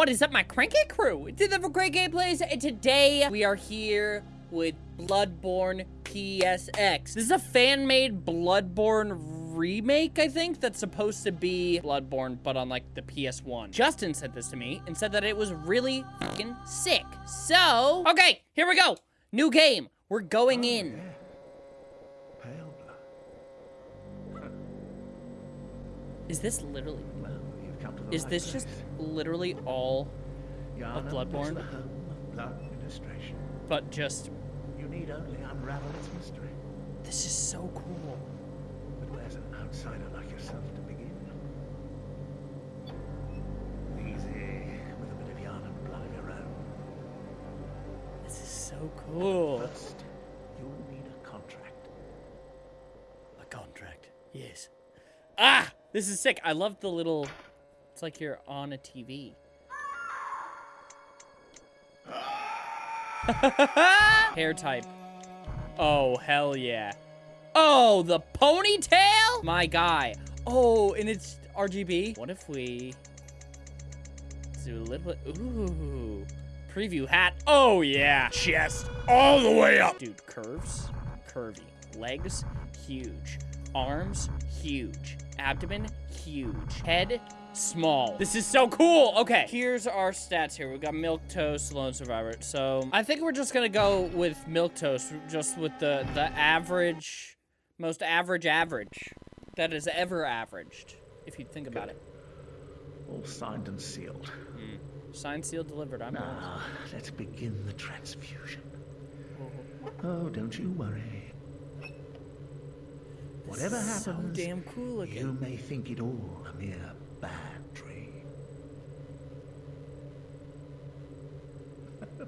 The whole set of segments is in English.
What is up, my cranky crew? Have a great gameplays, and today we are here with Bloodborne PSX. This is a fan-made Bloodborne remake, I think, that's supposed to be Bloodborne, but on, like, the PS1. Justin said this to me and said that it was really fucking sick. So, okay, here we go. New game. We're going in. Pale blood. Is this literally... Is this just literally all of Bloodborne? the home of blood administration. but just... You need only unravel its mystery. This is so cool. But where's an outsider like yourself to begin? Easy, with a bit of Yharnam blood of your own. This is so cool. First, you'll need a contract. A contract. Yes. Ah! This is sick. I love the little... It's like you're on a TV. Hair type. Oh, hell yeah. Oh, the ponytail? My guy. Oh, and it's RGB. What if we do a little bit... Ooh. Preview hat. Oh, yeah. Chest all the way up. Dude, curves. Curvy. Legs, huge. Arms, huge. Abdomen, huge. Head, small. This is so cool. Okay, here's our stats here. we've got Milquetoast, Lone Survivor. So I think we're just gonna go with Milquetoast, just with the the average, most average average that is ever averaged, if you think about it. All signed and sealed. Hmm. Signed, sealed, delivered. I'm on. Now, let's begin the transfusion. Oh, oh don't you worry. Whatever So happens, damn cool looking. you may think it all a mere bad dream.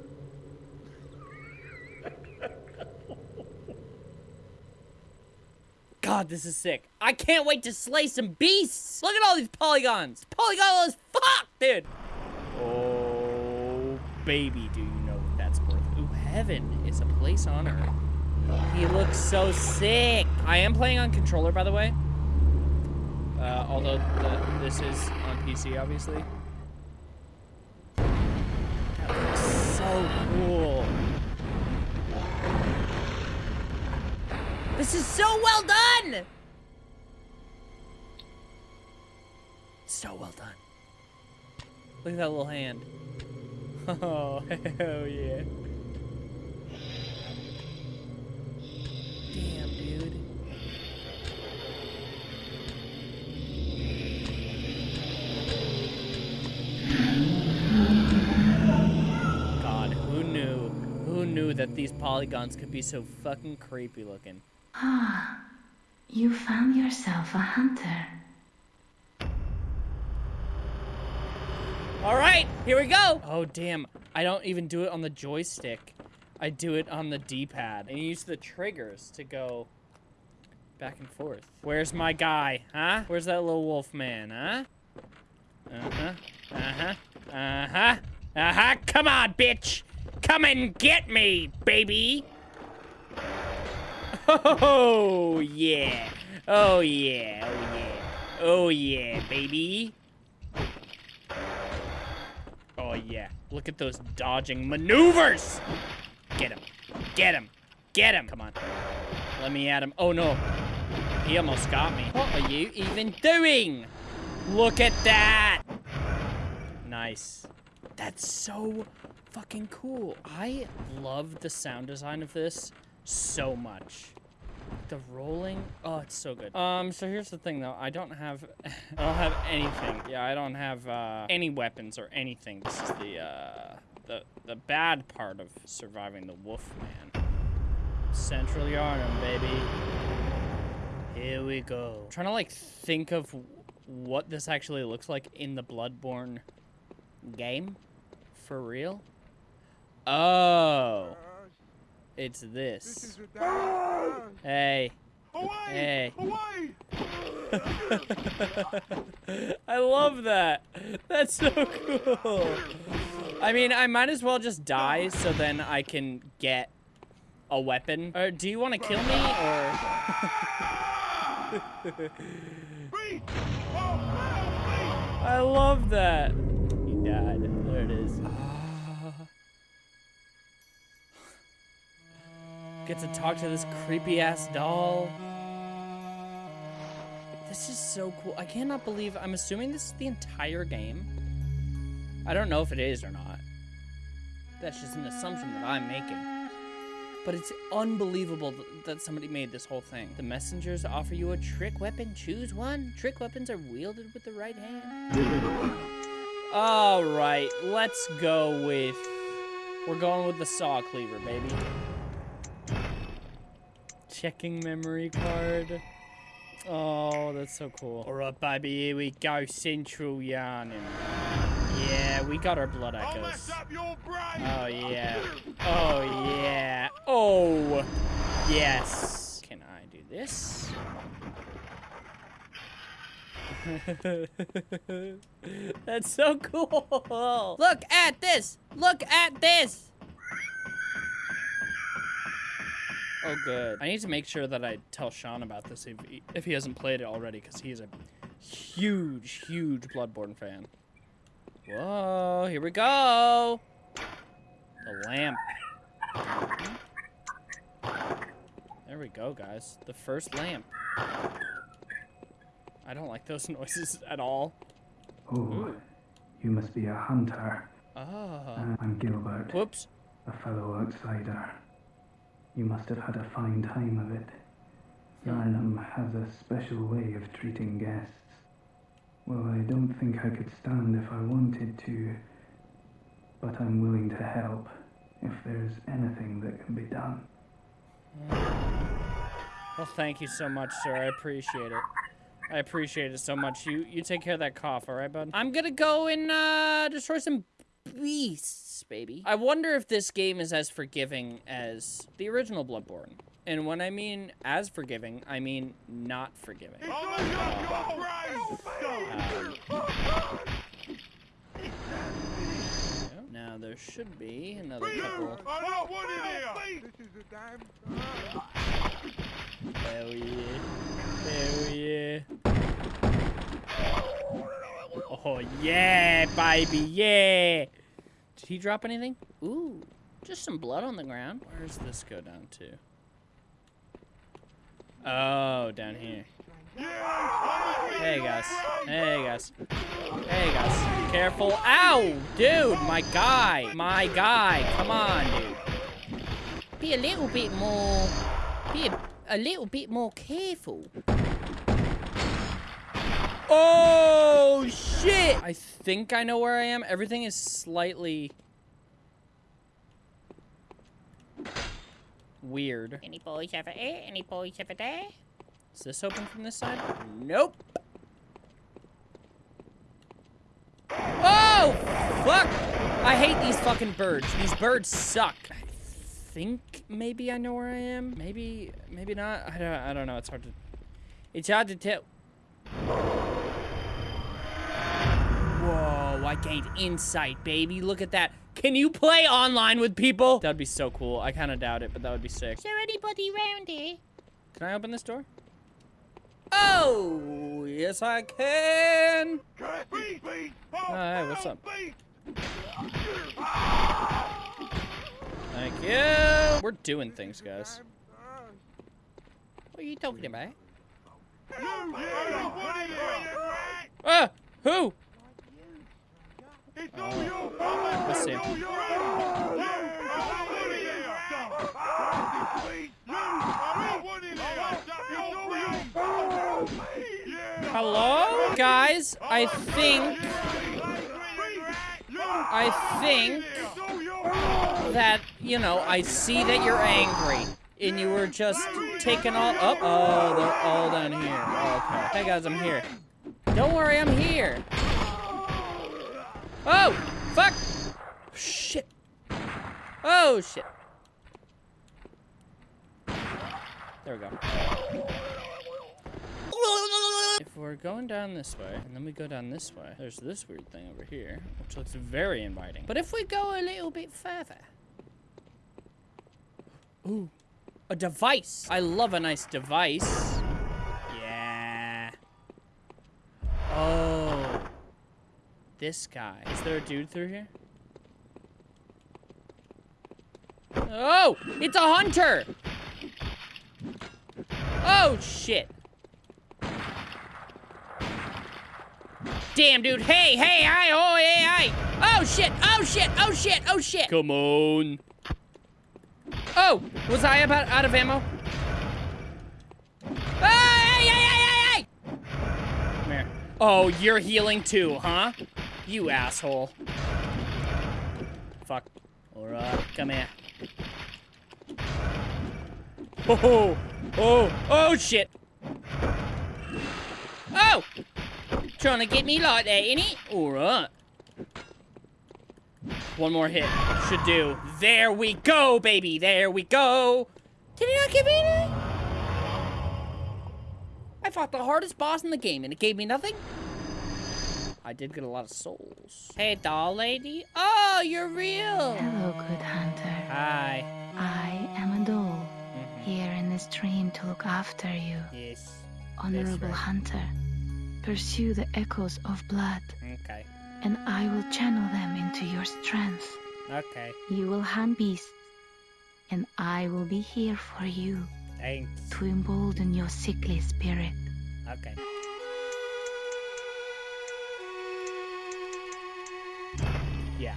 God, this is sick. I can't wait to slay some beasts. Look at all these polygons. Polygonal as fuck, dude. Oh, baby, do you know what that's worth? Ooh, heaven is a place on earth. He looks so sick. I am playing on controller, by the way. Uh, although the, this is on PC, obviously. That looks so cool. This is so well done! So well done. Look at that little hand. Oh, hell yeah. Damn, dude. God, who knew? Who knew that these polygons could be so fucking creepy looking? Ah, you found yourself a hunter. All right, here we go. Oh, damn. I don't even do it on the joystick. I do it on the D-pad. And use the triggers to go back and forth. Where's my guy, huh? Where's that little wolf man, huh? Uh-huh, uh-huh, uh-huh, uh-huh. Come on, bitch. Come and get me, baby. Oh, yeah. Oh, yeah. Oh, yeah. Oh, yeah, baby. Oh, yeah. Look at those dodging maneuvers. Get him. Get him. Get him. Come on. Let me at him. Oh, no. He almost got me. What are you even doing? Look at that. Nice. That's so fucking cool. I love the sound design of this so much. The rolling, oh, it's so good. Um, so here's the thing though, I don't have, I don't have anything. Yeah, I don't have uh, any weapons or anything. This is the uh, the the bad part of surviving the Wolf Man. Central Yharnam, baby. Here we go. trying to like think of what this actually looks like in the Bloodborne game, for real. Oh, it's this. Hey. Hey. I love that. That's so cool. I mean, I might as well just die so then I can get a weapon. Or do you want to kill me or? I love that. He died. There it is. Get to talk to this creepy ass doll. This is so cool. I cannot believe, I'm assuming this is the entire game. I don't know if it is or not. That's just an assumption that I'm making. But it's unbelievable th- that somebody made this whole thing. The messengers offer you a trick weapon. Choose one. Trick weapons are wielded with the right hand. All right, let's go with. We're going with the saw cleaver, baby. Checking memory card. Oh, that's so cool. All right, baby, here we go. Central Yharnam. We got our blood echoes. Oh, yeah. Oh, yeah. Oh, yes. Can I do this? That's so cool. Look at this. Look at this. Oh, good. I need to make sure that I tell Sean about this if he, if he hasn't played it already, because he's a huge, huge Bloodborne fan. Whoa, here we go. The lamp. There we go, guys. The first lamp. I don't like those noises at all. Oh, Ooh. you must be a hunter. Oh. I'm Gilbert, Whoops. a fellow outsider. You must have had a fine time of it. Hmm. Yharnam has a special way of treating guests. Well, I don't think I could stand if I wanted to, but I'm willing to help if there's anything that can be done. Well, thank you so much, sir. I appreciate it. I appreciate it so much. You you take care of that cough, all right, bud? I'm gonna go and uh, destroy some beasts, baby. I wonder if this game is as forgiving as the original Bloodborne. And when I mean as forgiving, I mean not forgiving. Um, now there should be another couple. Hell yeah. Hell yeah. Oh yeah, baby, yeah. Did he drop anything? Ooh, just some blood on the ground. Where does this go down to? Oh, down here. Hey guys. Hey guys. Hey guys. Careful. Ow! Dude, my guy. My guy. Come on, dude. Be a little bit more. Be a, a little bit more careful. Oh, shit! I think I know where I am. Everything is slightly... Weird. Any boys over here? Any boys over Is this open from this side? Nope. Oh, fuck! I hate these fucking birds. These birds suck. I think maybe I know where I am. Maybe, maybe not. I don't, I don't know. It's hard to, it's hard to tell. I gained insight, baby. Look at that. Can you play online with people? That'd be so cool. I kind of doubt it, but that would be sick. Is there anybody around here? Can I open this door? Oh, yes I can. Hi, what's up? Thank you. We're doing things, guys. What are you talking about? Ah, who? Oh. Hello? Guys, I think... I think that, you know, I see that you're angry. And you were just taking all up. Oh, they're all down here. Okay. Hey, guys, I'm here. Don't worry, I'm here. Oh, fuck. Shit. Oh, shit. There we go. If we're going down this way, and then we go down this way, there's this weird thing over here, which looks very inviting. But if we go a little bit further... Ooh, a device. I love a nice device. This guy. Is there a dude through here? Oh, it's a hunter. Oh, shit. Damn, dude. Hey, hey, hi, oh, hey, hi. Oh, shit, oh, shit, oh, shit, oh, shit. Come on. Oh, was I about out of ammo? Hey, hey, hey, hey, hey! Come here. Oh, you're healing too, huh? You asshole. Fuck. Alright, come here. Oh, oh, oh, shit. Oh! Trying to get me like that, ain't it? Alright. One more hit. Should do. There we go, baby. There we go. Did he not give me anything? I fought the hardest boss in the game and it gave me nothing? I did get a lot of souls. Hey, doll lady. Oh, you're real. Hello, good hunter. Hi. I am a doll, Mhm. here in this dream to look after you. Yes. Honorable right. hunter, pursue the echoes of blood, Okay. and I will channel them into your strength. Okay. You will hunt beasts, and I will be here for you Thanks. to embolden your sickly spirit. Okay. Yeah.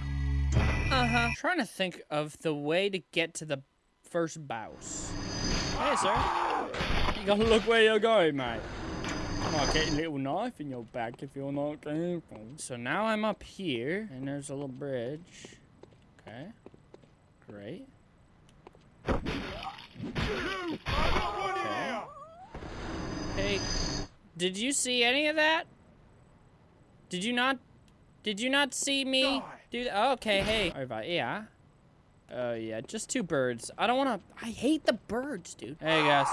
Uh-huh. Trying to think of the way to get to the first boss. Hey, sir. You gotta look where you're going, mate. I might get a little knife in your back if you're not careful. So now I'm up here, and there's a little bridge. Okay. Great. Okay. Hey, did you see any of that? Did you not? Did you not see me that? Oh, okay, hey. Over yeah. Oh yeah, just two birds. I don't wanna. I hate the birds, dude. Hey guys.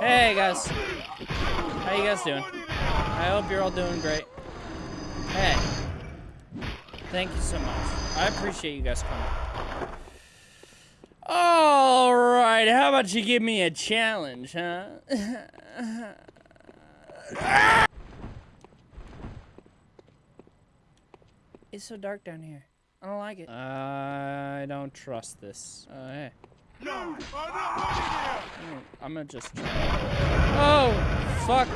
Hey guys. How you guys doing? I hope you're all doing great. Hey. Thank you so much. I appreciate you guys coming. All right, how about you give me a challenge, huh? it's so dark down here. I don't like it. I don't trust this. Uh, hey. Mm, I'm gonna just try. Oh, fuck.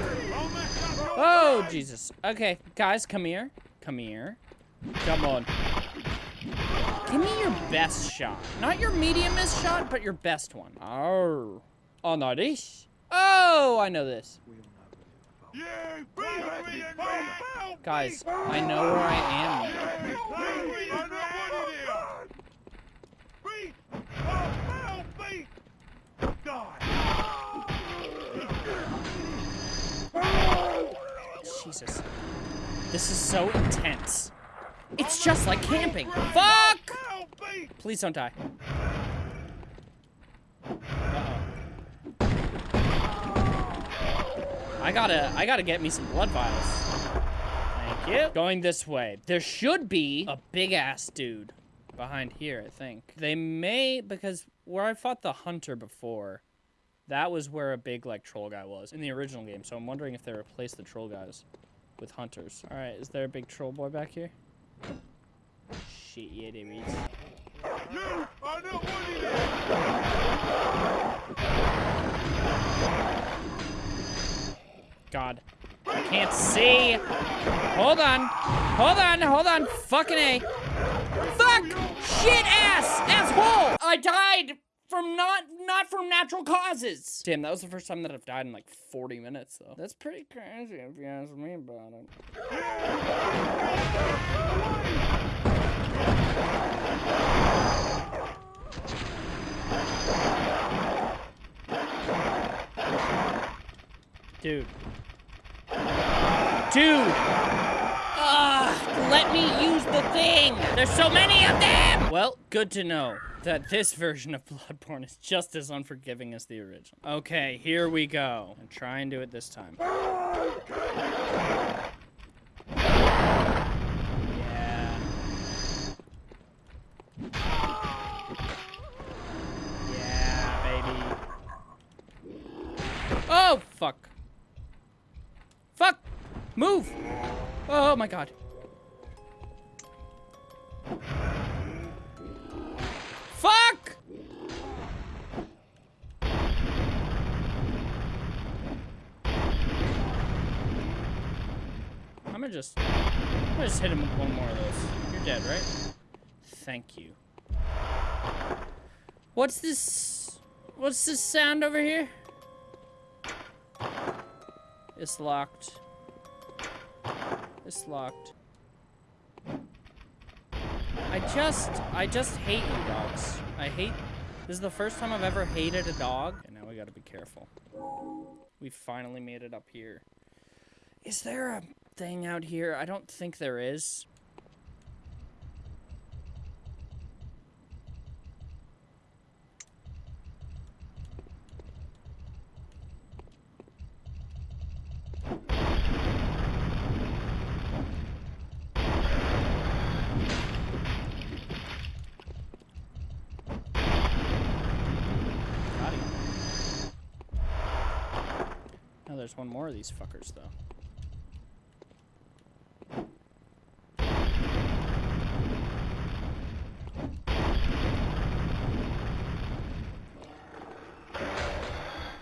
Oh, Jesus. Okay, guys, come here. Come here. Come on. Give me your best shot. Not your mediumest shot, but your best one. Oh. Oh, no, this. Oh, I know this. Guys, I know where I am. Jesus. This is so intense. It's just like camping. Fuck! Please don't die. Uh-oh. I gotta, I gotta get me some blood vials. Thank you. Going this way. There should be a big ass dude behind here, I think. They may, because where I fought the hunter before, that was where a big, like, troll guy was in the original game. So I'm wondering if they replaced the troll guys with hunters. All right, is there a big troll boy back here? Shit, yeah, there is. God. I can't see. Hold on. Hold on. Hold on. Fucking A. Fuck! Shit ass! Asshole! I died from not not from natural causes. Damn, that was the first time that I've died in like 40 minutes though. That's pretty crazy if you ask me about it. Dude. Dude! Ugh, let me use the thing! There's so many of them! Well, good to know that this version of Bloodborne is just as unforgiving as the original. Okay, here we go. And try and do it this time. Oh, Move! Oh my god. Fuck! I'm gonna just... I'm gonna just hit him with one more of those. You're dead, right? Thank you. What's this... What's this sound over here? It's locked. Locked. I just, I just hate you dogs. I hate, this is the first time I've ever hated a dog. And now we gotta be careful. We finally made it up here. Is there a thing out here? I don't think there is. Got him. Oh, there's one more of these fuckers, though.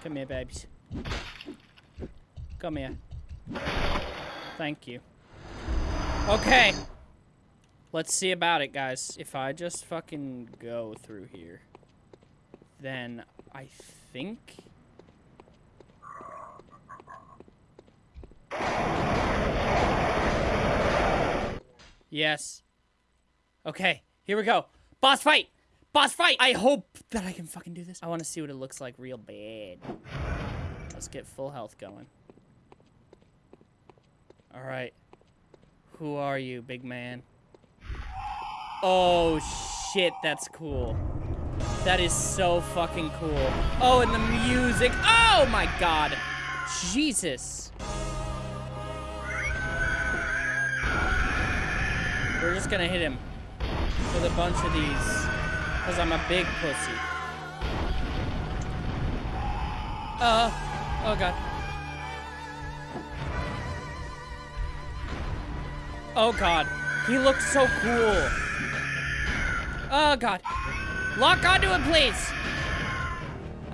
Come here, babes. Come here. Thank you. Okay. Let's see about it, guys. If I just fucking go through here, then I think... Yes. Okay, here we go. Boss fight! Boss fight! I hope that I can fucking do this. I want to see what it looks like real bad. Let's get full health going. Alright. Who are you, big man? Oh, shit, that's cool. That is so fucking cool. Oh, and the music. Oh, my God. Jesus. We're just gonna hit him with a bunch of these. Because I'm a big pussy. Uh, oh god. Oh god. He looks so cool. Oh god. Lock onto him, please.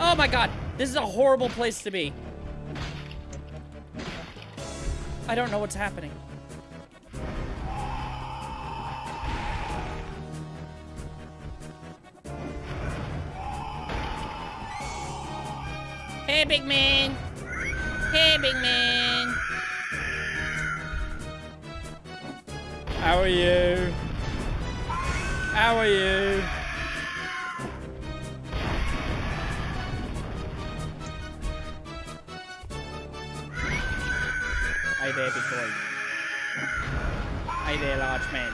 Oh my god. This is a horrible place to be. I don't know what's happening. Big man. Hey, big man. How are you? How are you? Hey there, big boy. Hey there, large man.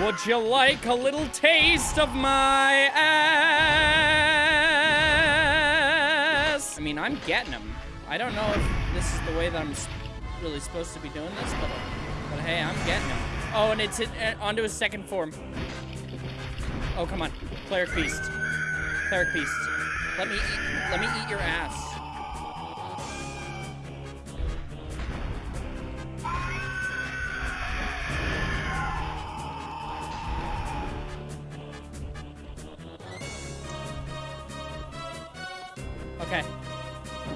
Would you like a little taste of my ass? I'm getting him. I don't know if this is the way that I'm really supposed to be doing this, but, but hey, I'm getting him. Oh, and it's in, uh, onto his second form. Oh, come on. Cleric Beast. Cleric Beast. Let me eat, let me eat your ass.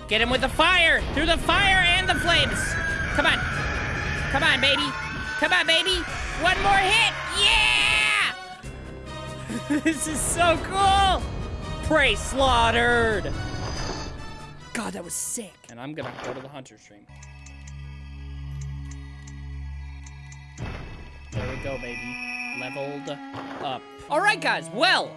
Get him with the fire! Through the fire and the flames! Come on. Come on, baby. Come on, baby. One more hit! Yeah! this is so cool! Prey slaughtered! God, that was sick. And I'm gonna go to the Hunter's Dream. There we go, baby. Leveled up. All right, guys. Well,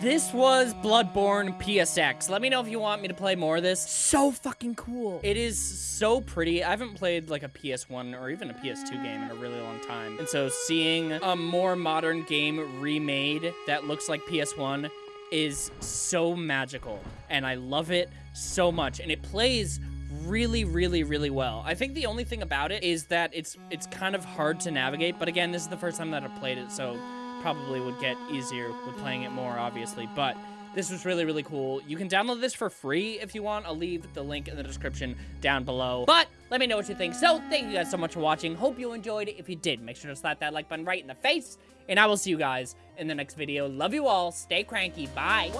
this was Bloodborne PSX. Let me know if you want me to play more of this. So fucking cool. It is so pretty. I haven't played like a PS1 or even a PS2 game in a really long time. And so seeing a more modern game remade that looks like PS1 is so magical. And I love it so much. And it plays really really really well i think the only thing about it is that it's it's kind of hard to navigate but again this is the first time that i've played it so probably would get easier with playing it more obviously but this was really really cool. You can download this for free if you want. I'll leave the link in the description down below. But let me know what you think. So thank you guys so much for watching. Hope you enjoyed. It if you did make sure to slap that like button right in the face and i will see you guys in the next video. Love you all. Stay cranky. Bye